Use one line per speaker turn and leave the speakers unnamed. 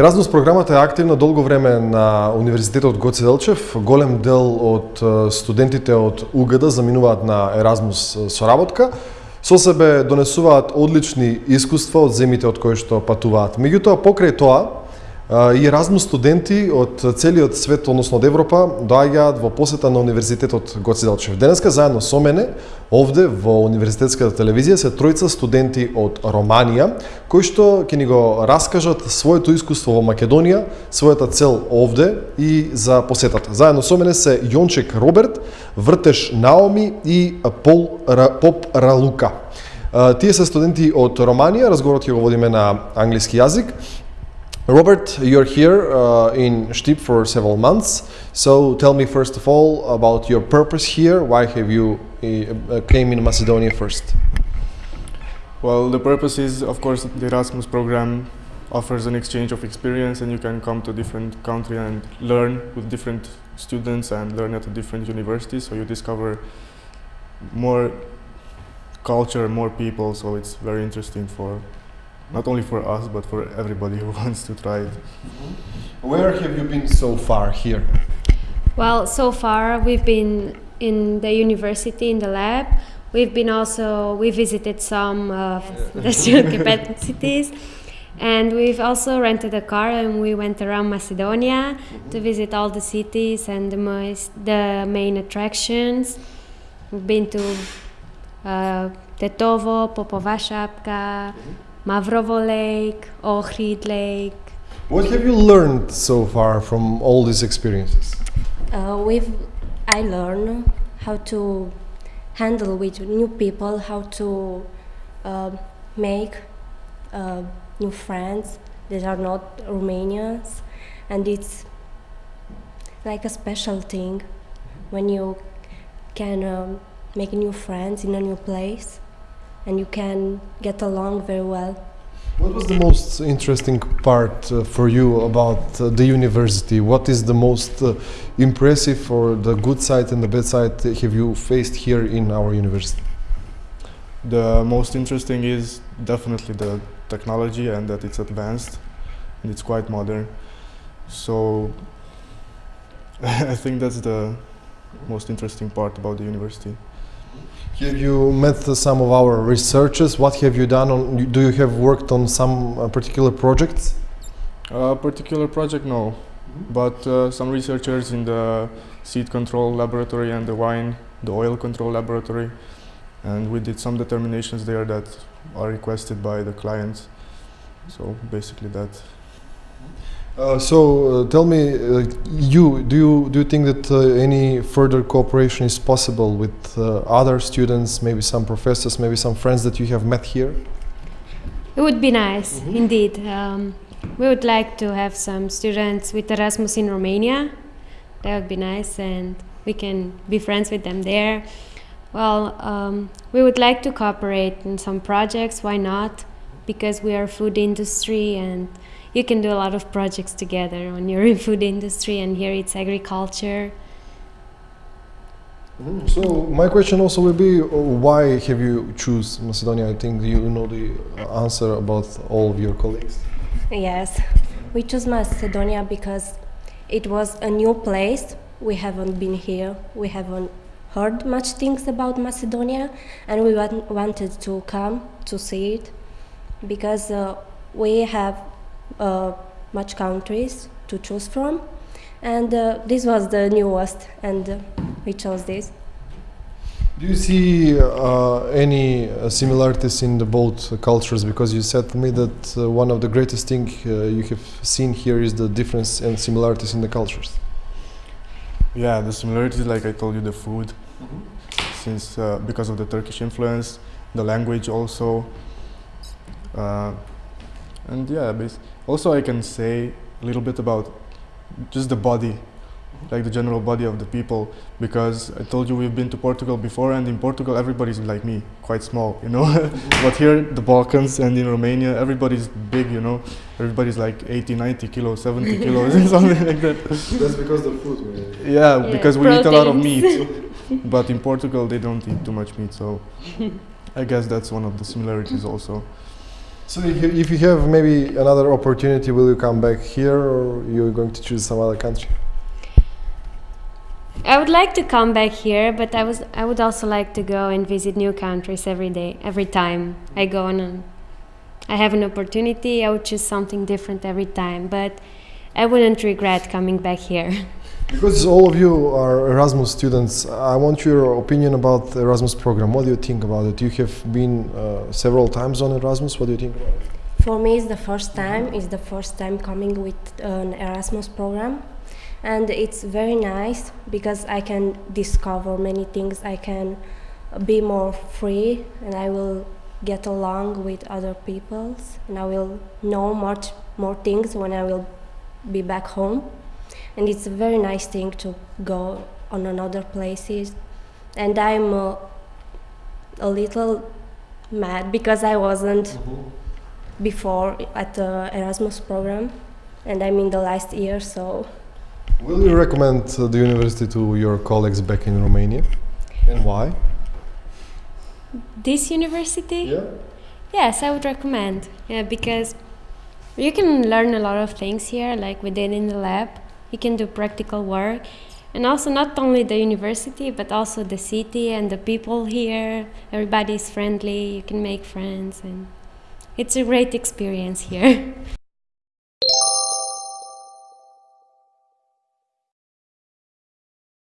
Еразмус програмата е активна долго време на Универзитетот Гоце Делчев. Голем дел од студентите од УГД заминуваат на Еразмус со работка. Со себе донесуваат одлични искуства од земите од кои што патуваат. Меѓутоа, покрај тоа, и Еразмус студенти од целиот свет, односно од Европа, доаѓаат во посета на Универзитетот Гоце Делчев. Денеска заедно со мене, овде во Универзитетската телевизија се тројца студенти од Романија, кои што ќе ни го раскажат своето искуство во Македонија, својата цел овде и за посетата. Заедно со мене се Јончек Роберт, Вртеш Наоми и Пол Поп Ралука. Тие се студенти од Романија, разговорот ќе го водиме на англиски јазик. Robert, you're here uh, in Stip for several months. So tell me first of all about your purpose here. Why have you uh, came in Macedonia first?
Well, the purpose is, of course, the Erasmus program offers an exchange of experience, and you can come to a different country and learn with different students and learn at a different university. So you discover more culture, more people. So it's very interesting for not only for us, but for everybody who wants to try it. Mm-hmm.
Where have you been so far here?
Well, so far we've been in the university in the lab. We've been also we visited some of the student capacities, and we've also rented a car and we went around Macedonia to mm-hmm. visit all the cities and the most the main attractions. We've been to uh, Tetovo, Popova Šapka, mm-hmm. Mavrovo Lake, Ohrid Lake.
What have you learned so far from all these experiences?
Uh, we've I learned how to handle with new people, how to uh, make uh, new friends that are not Romanians, and it's like a special thing when you can um, make new friends in a new place and you can get along very well.
What was the most interesting part uh, for you about uh, the university? What is the most uh, impressive or the good side and the bad side have you faced here in our university?
The most interesting is definitely the technology and that it's advanced and it's quite modern. So I think that's the most interesting part about the university.
Have you met some of our researchers? What have you done? On, do you have worked on some uh, particular projects?
A particular project, no. But uh, some researchers in the seed control laboratory and the wine, the oil control laboratory. And we did some determinations there that are requested by the clients. So basically that.
Uh, so uh, tell me, uh, you do you do you think that uh, any further cooperation is possible with uh, other students, maybe some professors, maybe some friends that you have met here?
It would be nice, mm -hmm. indeed. Um, we would like to have some students with Erasmus in Romania. That would be nice, and we can be friends with them there. Well, um, we would like to cooperate in some projects. Why not? Because we are food industry and you can do a lot of projects together when you're in food industry and here it's agriculture.
Mm, so my question also will be, uh, why have you choose Macedonia? I think you know the answer about all of your colleagues.
Yes, we chose Macedonia because it was a new place. We haven't been here. We haven't heard much things about Macedonia, and we want, wanted to come to see it because uh, we have uh, much countries to choose from. And uh, this was the newest, and uh, we chose this.
Do you see uh, any uh, similarities in the both cultures? Because you said to me that uh, one of the greatest things you have seen here is the difference and similarities in the cultures.
Yeah, the similarities, like I told you, the food, mm -hmm. since because of the Turkish influence, the language also, Uh, and yeah, also I can say a little bit about just the body, like the general body of the people, because I told you we've been to Portugal before, and in Portugal everybody's like me, quite small, you know. but here, the Balkans and in Romania, everybody's big, you know. Everybody's like 80, 90 kilos, 70 kilos, and something like that.
That's because the food.
Really. Yeah, yeah, because we Proteins. eat a lot of meat. but in Portugal, they don't eat too much meat, so I guess that's one of the similarities also.
So if you- if you have maybe another opportunity, will you come back here or you're going to choose some other country?
I would like to come back here, but I was I would also like to go and visit new countries every day, every time I go on. An, I have an opportunity. I would choose something different every time, but I wouldn't regret coming back here.
Because all of you are Erasmus students, I want your opinion about the Erasmus program. What do you think about it? You have been uh, several times on Erasmus. What do you think?
For me, it's the first time. It's the first time coming with an Erasmus program, and it's very nice because I can discover many things. I can be more free, and I will get along with other peoples, and I will know much more things when I will be back home. And it's a very nice thing to go on another places, and I'm uh, a little mad because I wasn't before at the Erasmus program, and I'm in the last year, so
Will you recommend uh, the university to your colleagues back in Romania? And why?
This university?
Yeah.
Yes, I would recommend. Yeah, because you can learn a lot of things here, like we did in the lab. You can do practical work, and also not only the university, but also the city and the people here. Everybody is friendly. You can make friends, and it's a great experience here.